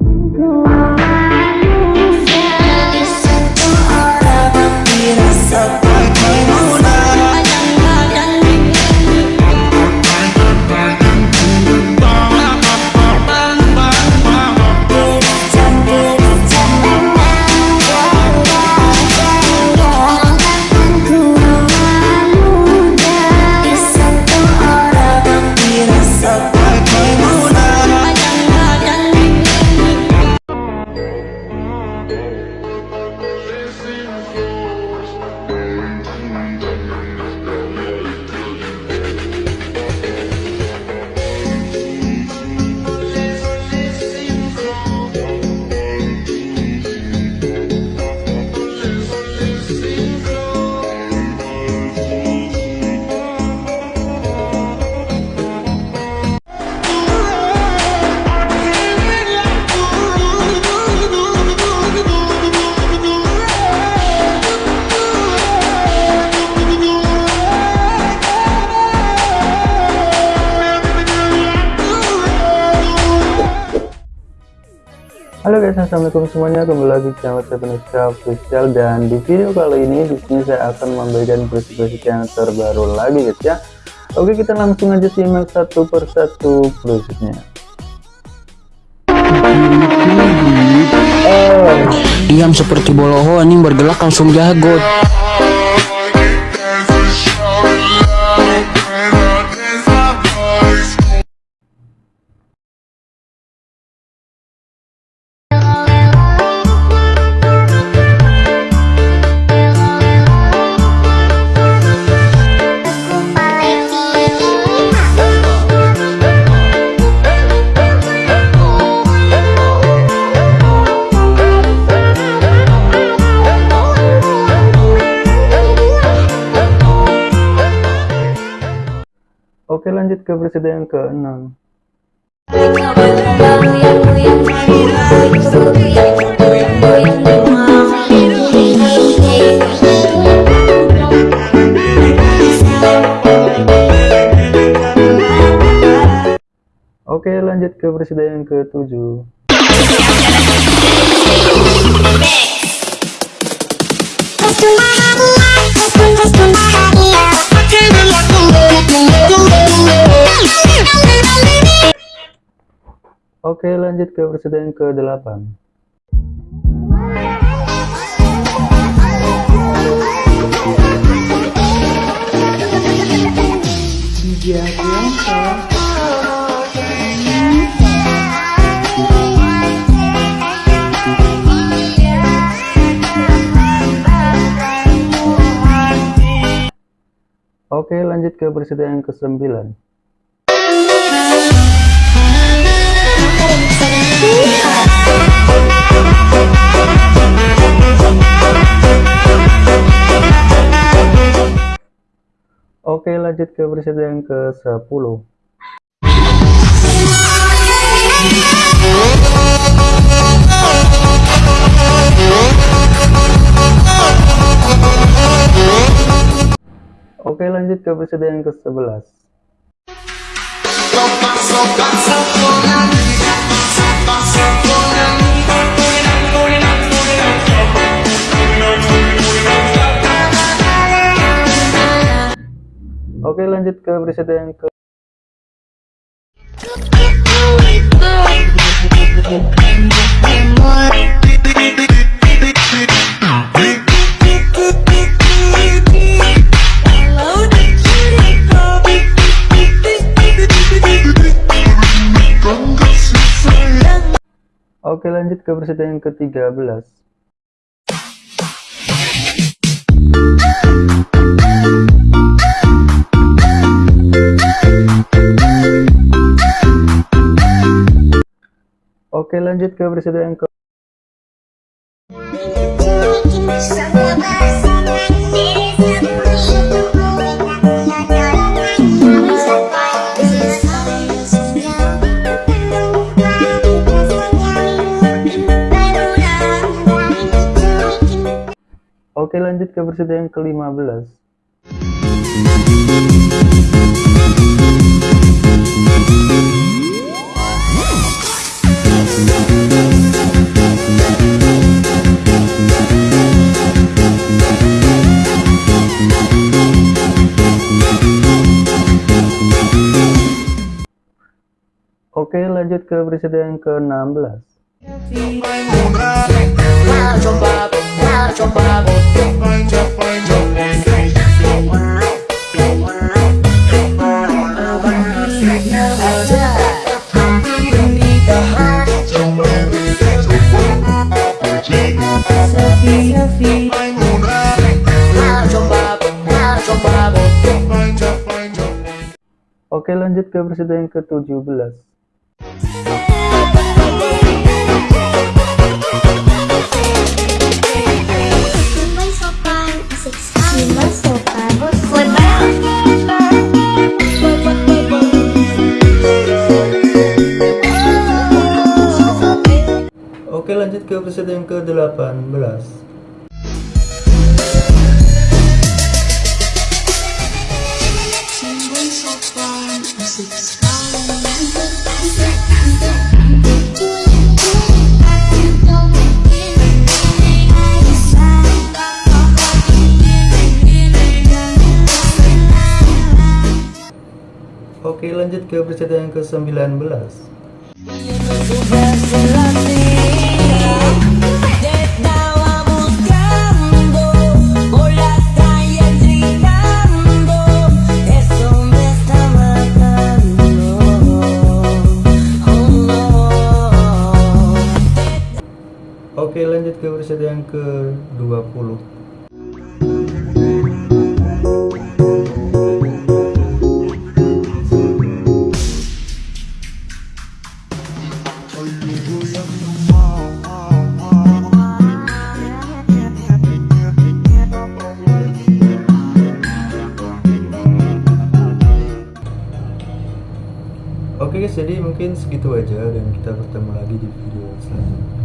Oh. Halo guys, assalamualaikum semuanya. Kembali lagi channel Sepenuhnya Official dan di video kali ini di sini saya akan memberikan preset-preset yang terbaru lagi guys ya. Oke, kita langsung aja simak satu persatu presetnya. Diam seperti boloho ini bergelak langsung jago. Lanjut ke preset yang ke-6. Oke, lanjut ke preset yang ke-7. Oke, lanjut ke preset yang ke-8. Oke, lanjut ke preset yang ke-9. Oke, lanjut ke preset yang ke-10. Oke, lanjut ke preset yang ke-11. Oke, lanjut ke preset yang ke Oke, lanjut ke preset yang ke-13. Oke, lanjut ke preset yang ke Oke, lanjut ke preset yang ke-15. Lanjut ke presiden yang ke-16 Oke lanjut ke presiden yang ke-17 Presiden yang ke-18 Simpan sopan, asik sekali. Oke lanjut ke presiden yang ke-19 lanjut ke presiden yang ke-20 jadi mungkin segitu aja dan kita bertemu lagi di video selanjutnya.